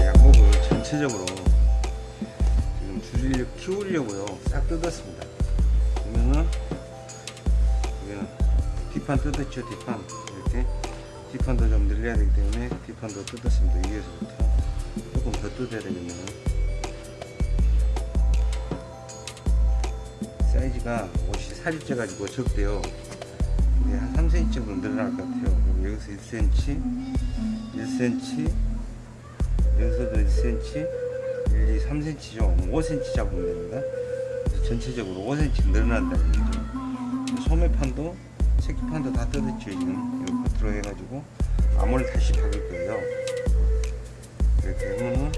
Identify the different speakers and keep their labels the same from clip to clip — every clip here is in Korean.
Speaker 1: 양목을 전체적으로 지금 줄이려 키우려고요. 싹 뜯었습니다. 보면은 여기는 뒷판 뜯었죠 뒷판. 이렇게 뒷판도 좀 늘려야 되기 때문에 뒷판도 뜯었습니다. 위에서부터. 조금 더 뜯어야 되겠네요 사이즈가 옷이 살이 쪄 가지고 적대요. 근데 한 3cm 정도 늘어날 것 같아요. 여기서 1cm 1cm 여기서도 1cm 1, 2, 3cm죠 5cm 잡으면 됩니다. 전체적으로 5cm 늘어난다는 얘기죠. 소매판도 새끼판도 다 뜯었죠 지금 이거 겉으로 해가지고 암호를 다시 박을 거예요. 이렇게 하면은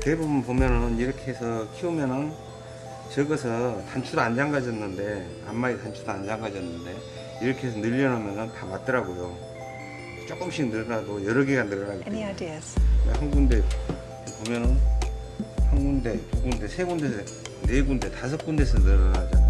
Speaker 1: 대부분 보면은 이렇게 해서 키우면은 적어서 단추도 안 잠가졌는데 앞마디 단추도 안 잠가졌는데 이렇게 해서 늘려놓으면 다 맞더라고요. 조금씩 늘어나도 여러 개가 늘어나기 때문에? 한 군데 보면은 한 군데 두 군데 세 군데서 네 군데 다섯 군데서 늘어나잖아요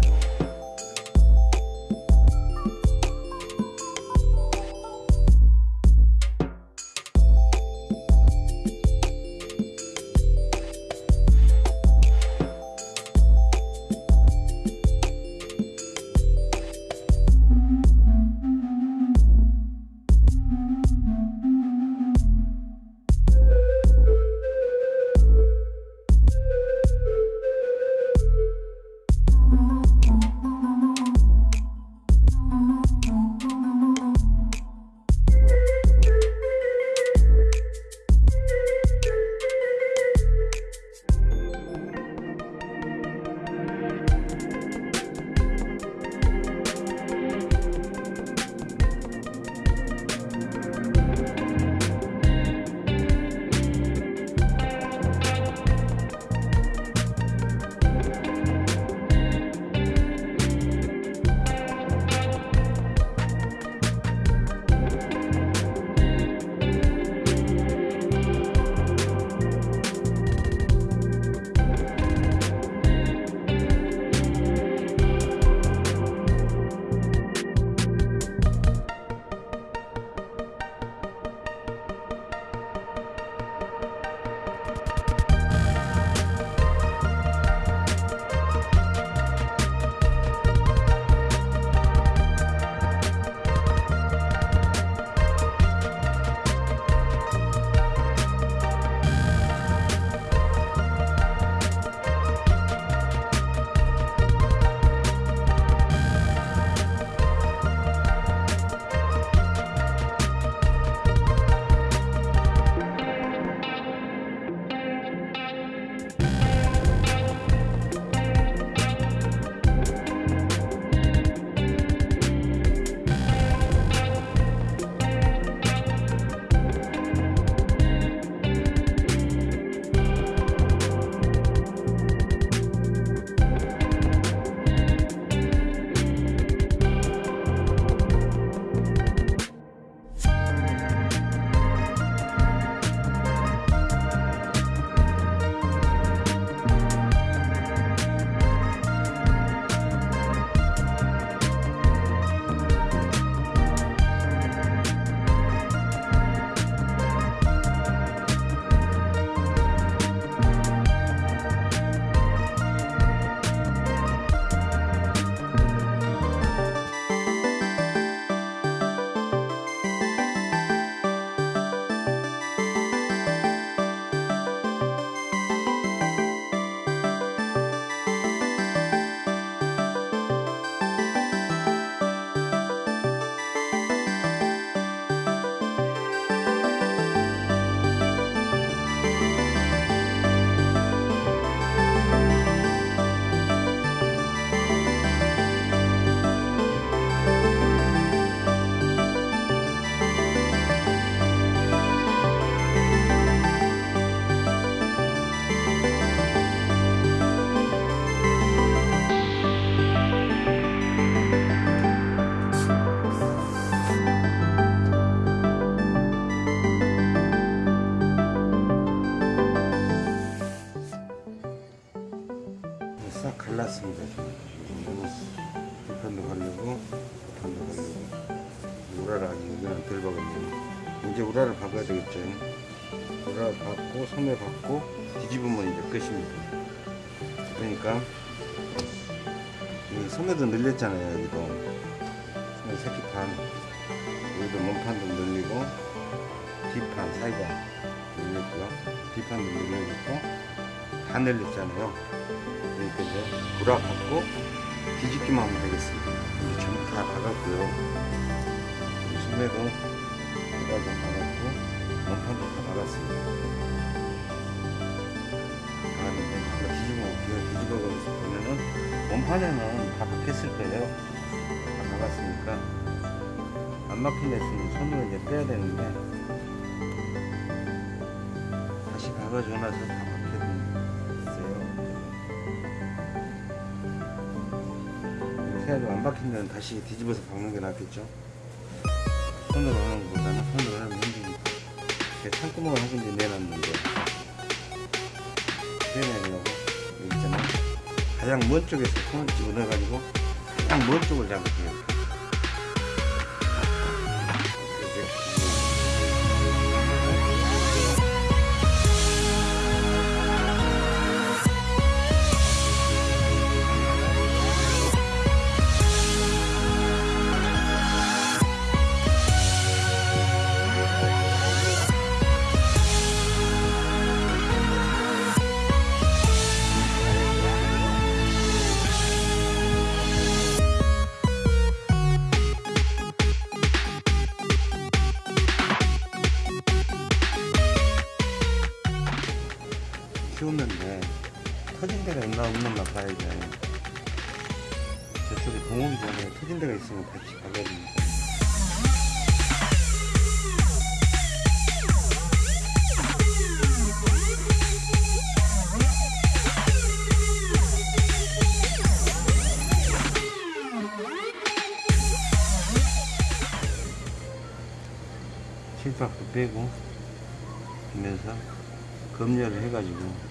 Speaker 1: 뒤집으면 이제 끝입니다. 그러니까 이 소매도 늘렸잖아요. 여기도 소매 새끼판 여기도 몸판도 늘리고 뒷판 사이가 늘렸고요. 뒷판도 늘려졌고 다 늘렸잖아요. 그러니까 이제 박고 뒤집기만 하면 되겠습니다. 이제 전부 다 박았고요. 소매도 우라도 박았고 몸판도 다 박았습니다. 몸판에는 다 박혔을 거예요. 다 박았으니까 안 막힌 데 있으면 손으로 이제 빼야 되는데 다시 박아줘 놔서 다 박혔어요. 새로 안 박힌 데는 다시 뒤집어서 박는 게 낫겠죠. 손으로 하는 것보다는 손으로 하면 힘드니까 제가 창구멍을 한 군데 내놨는데 있잖아요. 가장 먼 쪽에서 손을 집어넣어가지고 가장 먼 쪽을 잡을게요. 빼고 하면서 검열을 해가지고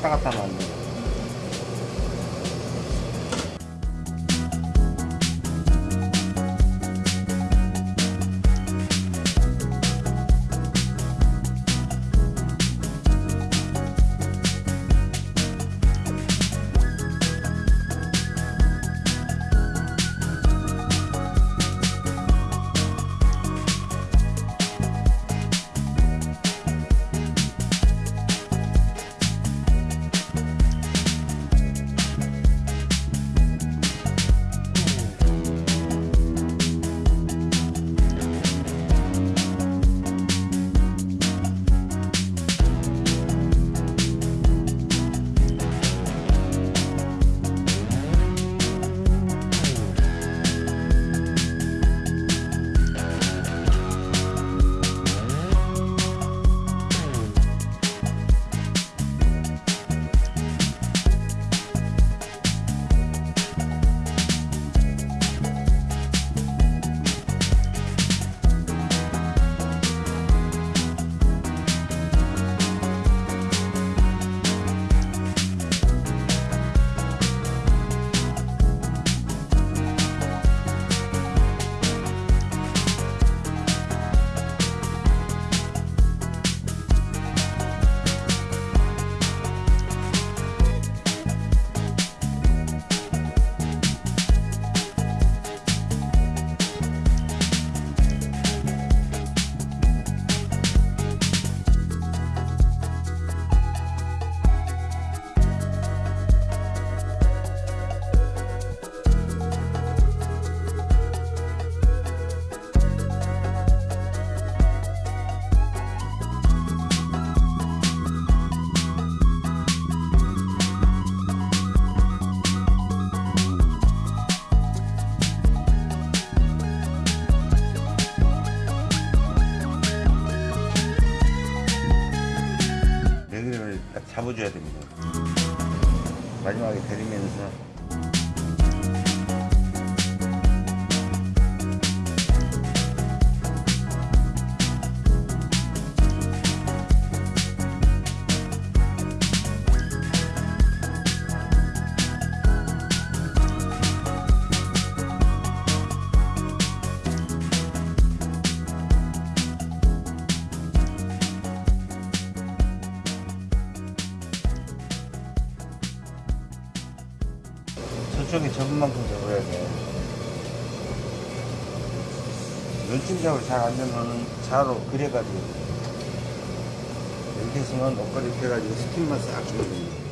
Speaker 1: 이거 왔다 갔다 잡아줘야 됩니다. 마지막에 데리면서 저쪽에 접은 만큼 접어야 돼. 눈침작으로 잘안 되면 자로 그래가지고 이렇게 해서는 옷걸이 펴가지고 스팀만 싹 주면 됩니다.